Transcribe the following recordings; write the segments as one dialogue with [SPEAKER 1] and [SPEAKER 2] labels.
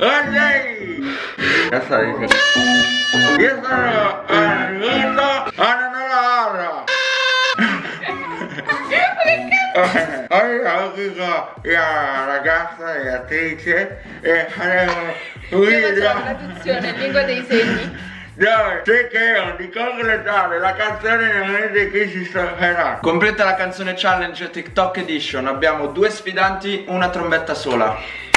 [SPEAKER 1] Ya dicendo. Io sono arrivato a Nanara. Oggi qui con la ragazza e attrice e faremo un
[SPEAKER 2] Io faccio la
[SPEAKER 1] video
[SPEAKER 2] traduzione in lingua dei segni.
[SPEAKER 1] dove cercherò di completare la canzone nel momento in cui si stopperà.
[SPEAKER 3] Completa la canzone challenge TikTok Edition. Abbiamo due sfidanti, una trombetta sola.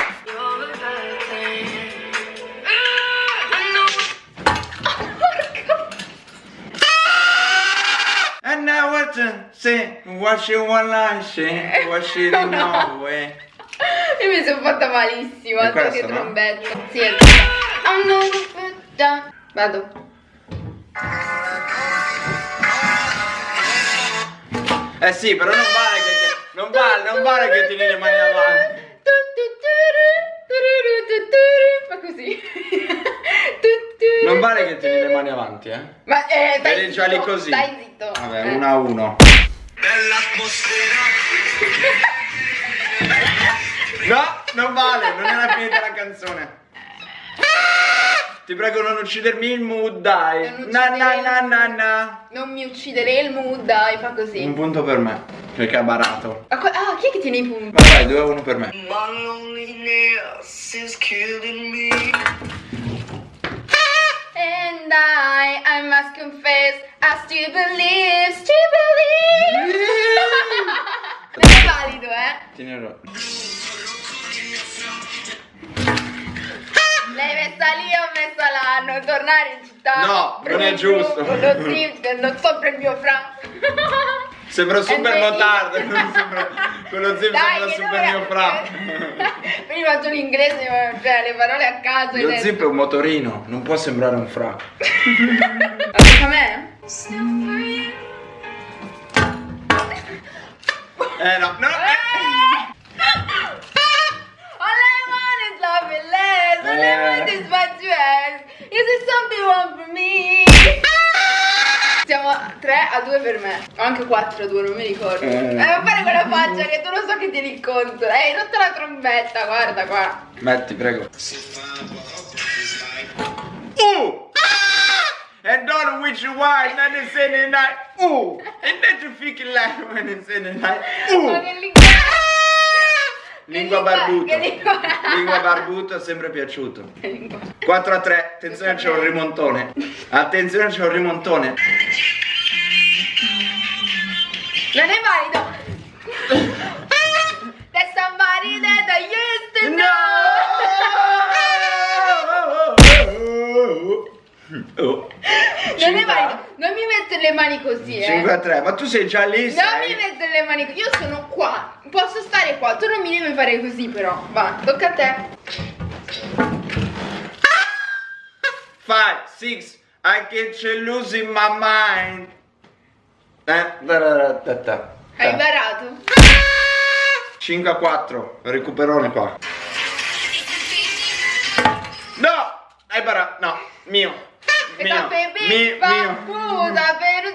[SPEAKER 3] To say, what you wanna say, what you don't know eh.
[SPEAKER 2] Io mi sono fatta malissimo, altro che
[SPEAKER 3] questa, no?
[SPEAKER 2] trombetta. Sì, è questa. I'm no good down. Vado.
[SPEAKER 3] Eh sì, però non vale che ti, non vale, non vale che tieni le mani avanti.
[SPEAKER 2] Fa così.
[SPEAKER 3] Non vale che tieni le mani avanti, eh.
[SPEAKER 2] Ma eh,
[SPEAKER 3] già lì così.
[SPEAKER 2] Stai zitto.
[SPEAKER 3] Vabbè,
[SPEAKER 2] Eh.
[SPEAKER 3] uno a uno. No, non vale, non era finita la canzone. Ti prego non uccidermi il mood, dai.
[SPEAKER 2] Non
[SPEAKER 3] Na na
[SPEAKER 2] uccidere
[SPEAKER 3] na na na.
[SPEAKER 2] Non mi ucciderei il mood, dai, fa così.
[SPEAKER 3] Un punto per me, perché ha barato.
[SPEAKER 2] Ah, ah, chi è che tiene i punti?
[SPEAKER 3] Ma vai, 2 a 1 per me.
[SPEAKER 4] My loneliness is killing me.
[SPEAKER 2] And I, I must confess, I still believe, still believe. non è valido, eh?
[SPEAKER 3] Tienilo.
[SPEAKER 2] L'hai messa lì o messa là? Non tornare in città.
[SPEAKER 3] No, non è giusto.
[SPEAKER 2] Zip, non so il mio fra.
[SPEAKER 3] Sembra super motardo, sembra, quello zip
[SPEAKER 2] Dai,
[SPEAKER 3] sembra super mio fra.
[SPEAKER 2] Prima faccio l'inglese, cioè le parole a caso.
[SPEAKER 3] Lo zip è un motorino, non può sembrare un fra.
[SPEAKER 2] Tocca a me?
[SPEAKER 3] Eh no, no. eh.
[SPEAKER 2] All I want is love and less. All I
[SPEAKER 3] Eh.
[SPEAKER 2] want is what you ask. Is there something wrong for me? Siamo 3 a 2 per me. O anche 4 a 2, non mi ricordo.
[SPEAKER 3] Eh.
[SPEAKER 2] Eh, ma fare quella faccia che tu non so che tieni il conto. Eh, hai rotto la trombetta, guarda qua.
[SPEAKER 3] Metti, prego. Uh! And don't which you want, and it's in the night. Uh! And then you it like when it's in the night.
[SPEAKER 2] Ma
[SPEAKER 3] Uh!
[SPEAKER 2] che lingua...
[SPEAKER 3] Lingua
[SPEAKER 2] che
[SPEAKER 3] barbuto.
[SPEAKER 2] Lingua...
[SPEAKER 3] Lingua barbuto è sempre piaciuto.
[SPEAKER 2] Che lingua...
[SPEAKER 3] 4 a 3, attenzione c'è un rimontone. Attenzione c'è un rimontone. A 3, ma tu sei già lì,
[SPEAKER 2] Non
[SPEAKER 3] sei?
[SPEAKER 2] mi mettere le mani. Io sono qua. Posso stare qua. Tu non mi devi fare così, però. Va, tocca a te.
[SPEAKER 3] 5, 6, I get you losing my mind. Eh, da da da da da.
[SPEAKER 2] Hai barato.
[SPEAKER 3] 5 a 4, recuperone qua. No! Hai barato, no, mio. Mio, mi- mio.
[SPEAKER 2] Scusa, per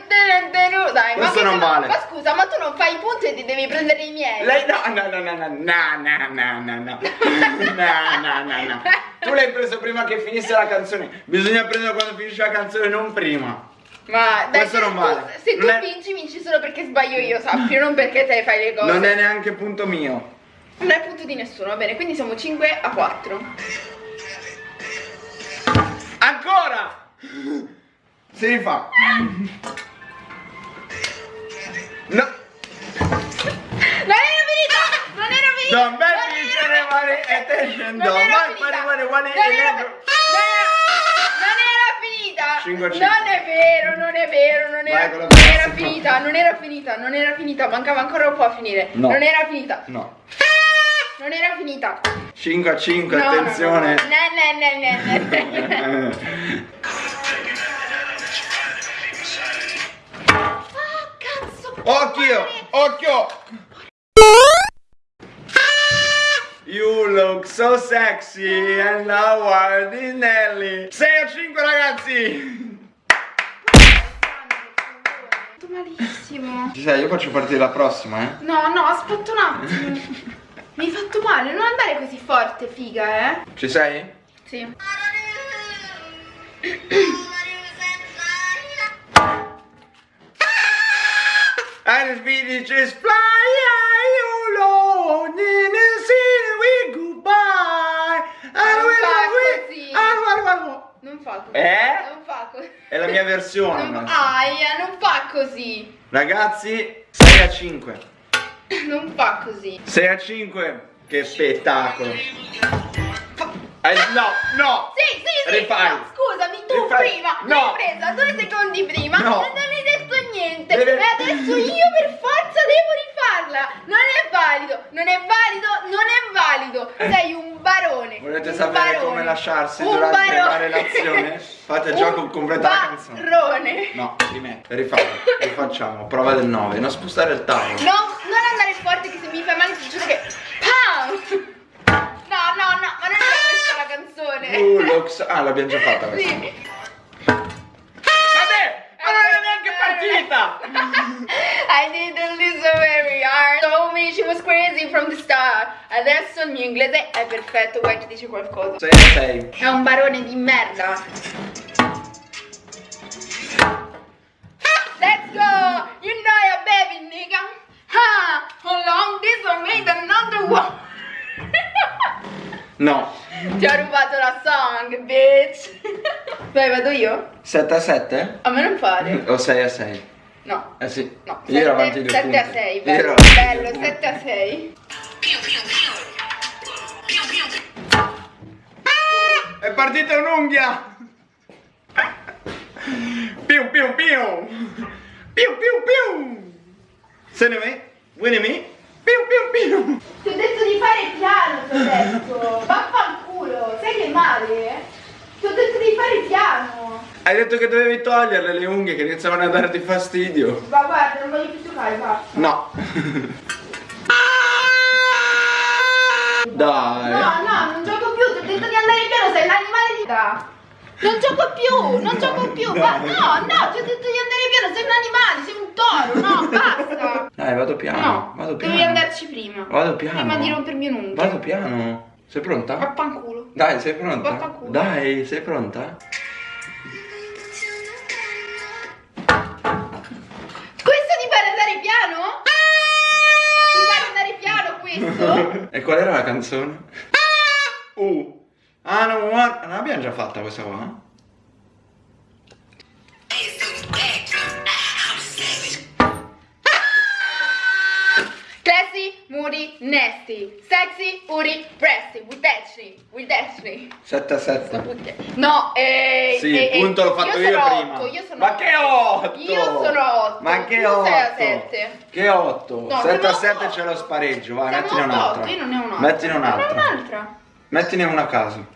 [SPEAKER 2] tenuto. Dai, ma
[SPEAKER 3] Questo non vale.
[SPEAKER 2] Ma scusa, ma tu non fai i punti e ti devi prendere i miei.
[SPEAKER 3] Lei no, no, no, no, no, no, no, no, no, no, no, no. Tu l'hai preso prima che finisse la canzone. Bisogna prenderlo quando finisce la canzone, non prima.
[SPEAKER 2] Ma dai,
[SPEAKER 3] Questo non
[SPEAKER 2] tu-
[SPEAKER 3] vale.
[SPEAKER 2] Se tu
[SPEAKER 3] Non è-
[SPEAKER 2] vinci, vinci solo perché sbaglio io, sappio, non perché te fai le cose.
[SPEAKER 3] Non è neanche punto mio.
[SPEAKER 2] Non è punto di nessuno, va bene, quindi siamo 5 a 4.
[SPEAKER 3] Ancora! Si rifà. No,
[SPEAKER 2] Non era finita! Non era finita! non era-
[SPEAKER 3] say money attention.
[SPEAKER 2] Non
[SPEAKER 3] Don't
[SPEAKER 2] era
[SPEAKER 3] make
[SPEAKER 2] finita!
[SPEAKER 3] money, money, money,
[SPEAKER 2] Non è vero, non è vero, non
[SPEAKER 3] Vai
[SPEAKER 2] era, non era finita, non era finita, non era finita, mancava ancora un po' a finire.
[SPEAKER 3] No.
[SPEAKER 2] Non era finita,
[SPEAKER 3] No.
[SPEAKER 2] non era finita.
[SPEAKER 3] 5 a 5,
[SPEAKER 2] No, no, no, no.
[SPEAKER 3] attenzione.
[SPEAKER 2] Ne, ne, ne, ne, ne.
[SPEAKER 3] Occhio, occhio. You look so sexy and now ordinarily 6 a 5 ragazzi
[SPEAKER 2] Fatto malissimo.
[SPEAKER 3] Ci sei, io faccio partire la prossima eh
[SPEAKER 2] No, no, aspetta un attimo. Mi hai fatto male, non andare così forte, figa, eh.
[SPEAKER 3] Ci sei?
[SPEAKER 2] Sì.
[SPEAKER 3] Swedish is fly alone in the city we goodbye. And
[SPEAKER 2] fa
[SPEAKER 3] we ah.
[SPEAKER 2] Non fa così.
[SPEAKER 3] Eh?
[SPEAKER 2] Non fa così.
[SPEAKER 3] È la mia versione.
[SPEAKER 2] Non, aia, non fa così.
[SPEAKER 3] Ragazzi, 6 a 5.
[SPEAKER 2] Non fa così.
[SPEAKER 3] 6 a 5. Che spettacolo. Eh, no, no.
[SPEAKER 2] Sì, sì, sì.
[SPEAKER 3] Rifai.
[SPEAKER 2] No, scusami, tu
[SPEAKER 3] Rifai.
[SPEAKER 2] prima
[SPEAKER 3] No.
[SPEAKER 2] l'hai presa due secondi prima
[SPEAKER 3] No.
[SPEAKER 2] Niente.
[SPEAKER 3] Deve-
[SPEAKER 2] E adesso io per forza devo rifarla. Non è valido, non è valido, non è valido. Sei un barone.
[SPEAKER 3] Volete
[SPEAKER 2] un
[SPEAKER 3] sapere
[SPEAKER 2] barone,
[SPEAKER 3] come lasciarsi
[SPEAKER 2] un
[SPEAKER 3] durante
[SPEAKER 2] barone.
[SPEAKER 3] la relazione? Fate il gioco completa la canzone.
[SPEAKER 2] Barone.
[SPEAKER 3] No, rimetto. Rifacciamo. Rifacciamo. Prova del 9. Non spostare il tavolo.
[SPEAKER 2] No, non andare forte che se mi fai male ti giuro che. Pam! No, no, no, ma non è questa la canzone.
[SPEAKER 3] Uh, Ah, l'abbiamo già fatta questa.
[SPEAKER 2] Sì. I didn't listen very hard. Told me she was crazy from the start. Adesso il mio inglese è perfetto, guarda ci dice qualcosa.
[SPEAKER 3] 6 a 6.
[SPEAKER 2] È un barone di merda. Let's go! You know your baby nigga. Ha! How long this one made another one?
[SPEAKER 3] No.
[SPEAKER 2] Ti ho rubato la song, bitch. Vai, vado io?
[SPEAKER 3] 7 a 7?
[SPEAKER 2] A me non pare.
[SPEAKER 3] O 6 a 6?
[SPEAKER 2] No.
[SPEAKER 3] Eh sì.
[SPEAKER 2] No,
[SPEAKER 3] Io ero avanti due
[SPEAKER 2] 7 a
[SPEAKER 3] punti.
[SPEAKER 2] 6,
[SPEAKER 3] Io
[SPEAKER 2] bello,
[SPEAKER 3] ero-
[SPEAKER 2] bello, 7 a 6.
[SPEAKER 3] È partita un'unghia! Piu piu piu! Piu piu piu! Se ne me? Vieni me? Piu piu piu!
[SPEAKER 2] Ti ho detto di fare piano, ti ho detto. Vaffanculo, sai che male? Ti ho detto di fare piano.
[SPEAKER 3] Hai detto che dovevi toglierle le unghie che iniziavano a darti fastidio.
[SPEAKER 2] Ma guarda, non voglio più giocare, basta.
[SPEAKER 3] No. Dai.
[SPEAKER 2] No, no, non gioco più, ti ho detto di andare piano, sei un animale di da. Non gioco più, non gioco più, ma no, no, ti ho detto di andare piano, sei un animale, sei un toro, no, basta.
[SPEAKER 3] Dai, vado piano.
[SPEAKER 2] No,
[SPEAKER 3] vado piano.
[SPEAKER 2] devi andarci prima.
[SPEAKER 3] Vado piano.
[SPEAKER 2] Prima di rompermi un'unghia.
[SPEAKER 3] Vado piano. Sei pronta?
[SPEAKER 2] Vaffanculo.
[SPEAKER 3] Dai, sei pronta?
[SPEAKER 2] Vaffanculo.
[SPEAKER 3] Dai, sei pronta? Qual era la canzone? Uh. Ah, no, what? Non l'abbiamo già fatta questa qua?
[SPEAKER 2] Moody, nasty. Sexy, uri, breasty. With destiny, with destiny.
[SPEAKER 3] 7 a 7.
[SPEAKER 2] No, eh,
[SPEAKER 3] Sì,
[SPEAKER 2] eh,
[SPEAKER 3] il punto l'ho fatto io,
[SPEAKER 2] sono
[SPEAKER 3] prima.
[SPEAKER 2] otto, io sono
[SPEAKER 3] Ma che 8?
[SPEAKER 2] Io sono 8.
[SPEAKER 3] Ma che
[SPEAKER 2] tu
[SPEAKER 3] 8?
[SPEAKER 2] sei a 7.
[SPEAKER 3] Che 8?
[SPEAKER 2] No,
[SPEAKER 3] 7 a
[SPEAKER 2] siamo
[SPEAKER 3] 7
[SPEAKER 2] otto.
[SPEAKER 3] c'è lo spareggio, vai,
[SPEAKER 2] Siamo
[SPEAKER 3] mettine un'altra.
[SPEAKER 2] Io non ne ho un'altra.
[SPEAKER 3] Mettine
[SPEAKER 2] Non
[SPEAKER 3] un'altra.
[SPEAKER 2] un'altra.
[SPEAKER 3] Mettine una a caso.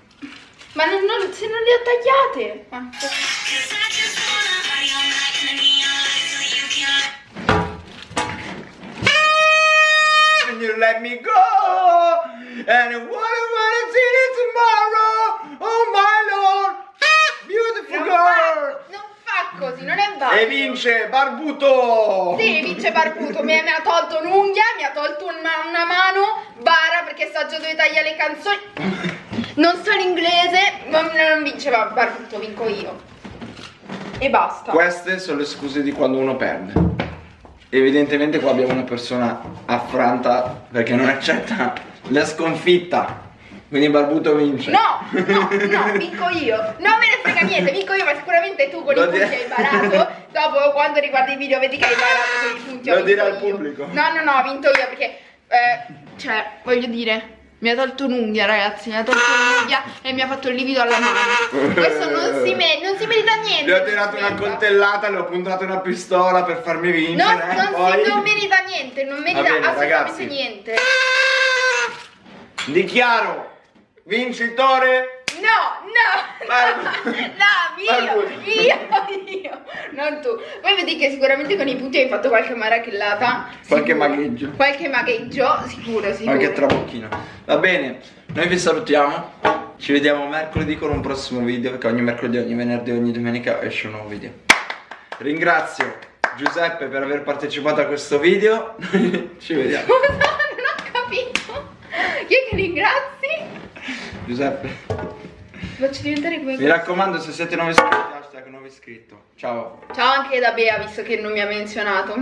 [SPEAKER 2] Ma non, non- se non le ho tagliate. Ma-
[SPEAKER 3] let me go And what I wanna see you tomorrow Oh my lord Beautiful
[SPEAKER 2] Non
[SPEAKER 3] girl
[SPEAKER 2] fa, non fa così, non è valido.
[SPEAKER 3] E vince Barbuto
[SPEAKER 2] Sì, vince Barbuto, mi, mi ha tolto un'unghia, mi ha tolto una, una mano, bara perché sa già dove taglia le canzoni. Non so l'inglese, ma non vince Bar- Barbuto, vinco io. E basta.
[SPEAKER 3] Queste sono le scuse di quando uno perde Evidentemente qua abbiamo una persona affranta Perché non accetta la sconfitta Quindi Barbuto vince
[SPEAKER 2] No, no, no, vinco io. Non me ne frega niente, vinco io, ma sicuramente tu con
[SPEAKER 3] Lo
[SPEAKER 2] i punti hai imparato. Dopo, quando riguardi i video, vedi che hai imparato con i punti.
[SPEAKER 3] Lo dire al pubblico.
[SPEAKER 2] No, no, no, ho vinto io perché, eh, cioè, voglio dire. Mi ha tolto un'unghia, ragazzi, mi ha tolto un'unghia e mi ha fatto il livido alla mano. Questo non si, me- non si merita niente.
[SPEAKER 3] Gli ho tirato una coltellata, le ho puntato una pistola per farmi vincere
[SPEAKER 2] Non, non,
[SPEAKER 3] poi...
[SPEAKER 2] si, non merita niente, non merita
[SPEAKER 3] bene,
[SPEAKER 2] assolutamente
[SPEAKER 3] ragazzi.
[SPEAKER 2] niente.
[SPEAKER 3] Dichiaro vincitore
[SPEAKER 2] No, no,
[SPEAKER 3] Barbu-
[SPEAKER 2] no, io,
[SPEAKER 3] Barbuto.
[SPEAKER 2] io, io, non tu. Poi vedi che sicuramente con i punti hai fatto qualche marachellata.
[SPEAKER 3] Qualche
[SPEAKER 2] sicuro.
[SPEAKER 3] magheggio.
[SPEAKER 2] Qualche magheggio, sicuro, sicuro.
[SPEAKER 3] Qualche trabocchino Va bene, noi vi salutiamo Ci vediamo mercoledì con un prossimo video Perché ogni mercoledì, ogni venerdì, ogni domenica esce un nuovo video Ringrazio Giuseppe per aver partecipato a questo video Ci vediamo
[SPEAKER 2] Scusa, non ho capito. Chi è che ringrazi?
[SPEAKER 3] Giuseppe
[SPEAKER 2] faccio diventare come
[SPEAKER 3] Mi
[SPEAKER 2] questo.
[SPEAKER 3] raccomando, se siete nuovi iscritti, hashtag nuovo iscritto. Ciao.
[SPEAKER 2] Ciao anche da Bea, visto che non mi ha menzionato.